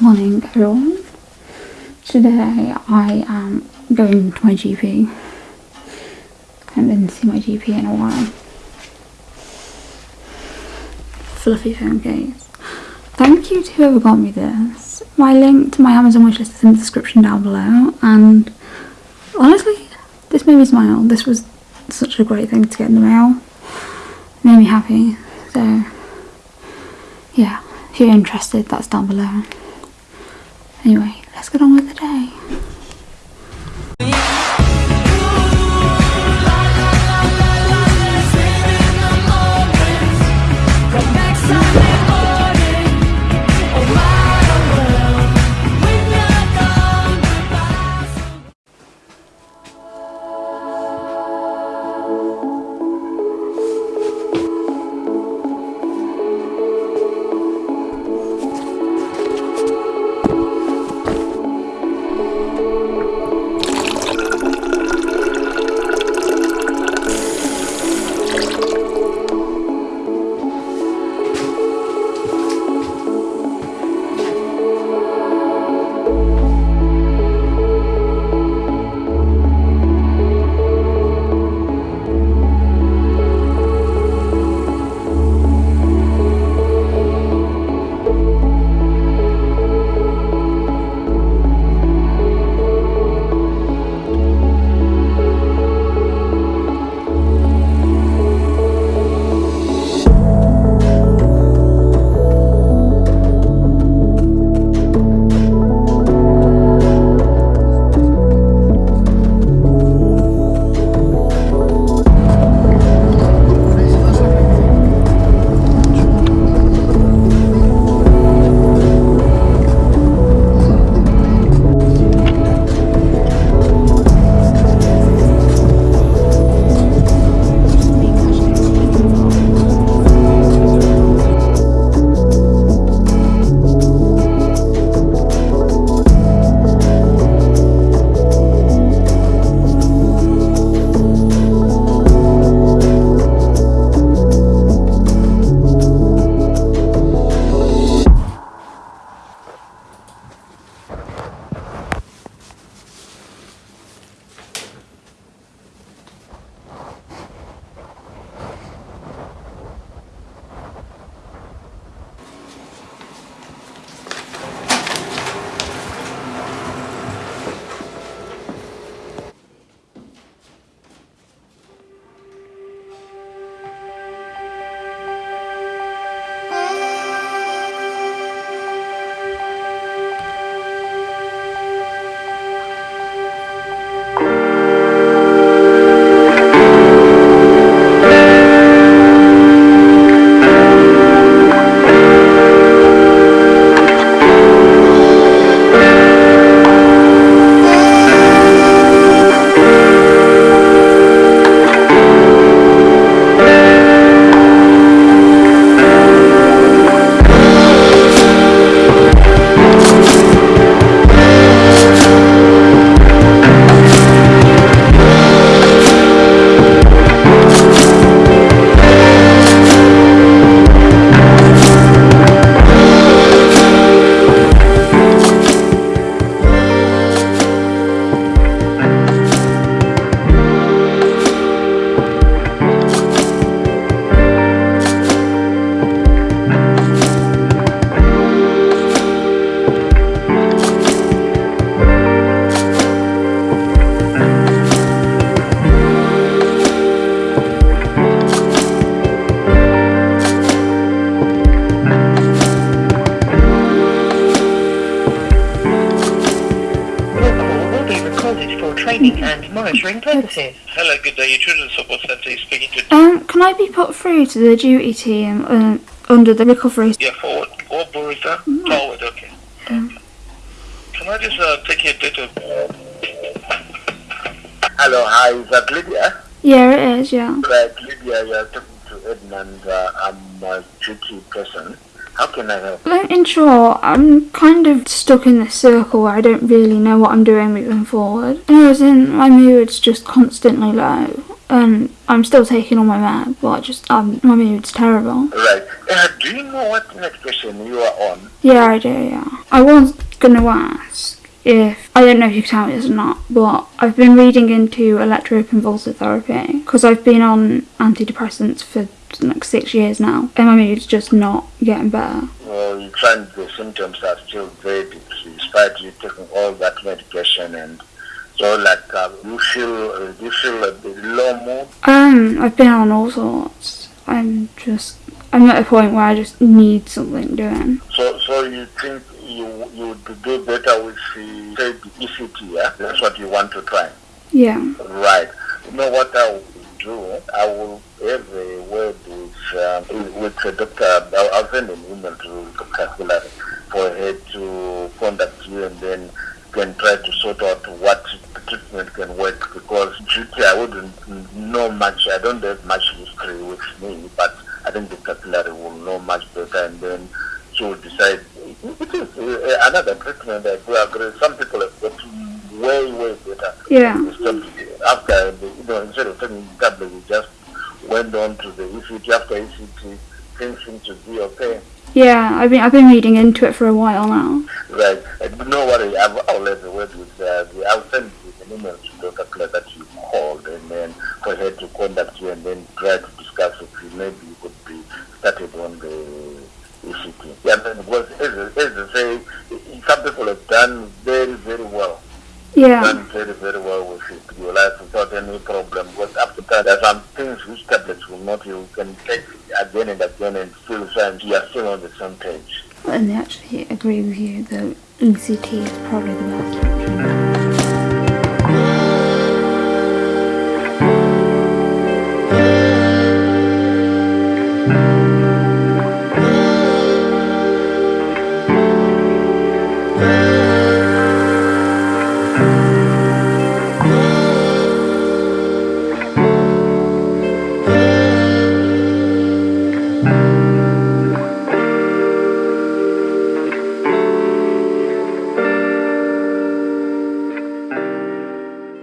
Morning everyone. Today I am going to my GP. I haven't been see my GP in a while. Fluffy phone case. Thank you to whoever got me this. My link to my Amazon wishlist is in the description down below and honestly this made me smile. This was such a great thing to get in the mail. It made me happy. So yeah, if you're interested that's down below. Anyway, let's get on with the day. Training and monitoring purposes. Hello, good day. Your Children's Support Centre is speaking to... Um, can I be put through to the duty team uh, under the recovery? Yeah, forward. Or Burrito? Forward, okay. okay. Can I just uh, take your date of... Hello, hi, is that Lydia? Yeah, it is, yeah. Right, Lydia, you're talking to Edmund. Uh, I'm a duty person. How can I help? Like, In short, I'm kind of stuck in this circle where I don't really know what I'm doing moving forward. Know, as in, my mood's just constantly low. and I'm still taking all my meds, but I just um, my mood's terrible. Right. Uh, do you know what medication you are on? Yeah, I do. Yeah, I was gonna ask if I don't know if you can tell me this or not, but I've been reading into electroconvulsive therapy because I've been on antidepressants for like six years now, and my mood's just not getting better. Well, you find the symptoms are still very despite you taking all that medication and so like uh, you feel uh, you feel a bit low mood. Um, I've been on all sorts. I'm just I'm at a point where I just need something doing. So so you think you you would do better with the say the ECT, yeah? That's what you want to try. Yeah. Right. You know what I do? I will have a word with um, with the doctor. I'll, I'll send an email to Dr. Hillary for her to contact you and then can try to sort out what treatment can work because duty I wouldn't know much. I don't have much history with me, but I think Dr. Hillary will know much better and then she will decide. It is uh, another treatment I do agree. Some people have got way, way better. Yeah. After, the, you know, instead of taking the tablet, we just went on to the ECT. After ECT, things seem to be okay. Yeah, I've been I've been reading into it for a while now. Right. And no worry, I've, I'll have a word with, uh, the, I'll send you an email to Dr. Claire that you called and then for her to contact you and then try to discuss with you. Maybe you could be started on the ECT. Yeah, then because as, as I say, some people have done very, very well. Yeah. done very, very well with it. Your life without any problem. But after that, there are some things which tablets will not. You can take again and again and still find you are still on the same page. And they actually agree with you that ECT is probably the best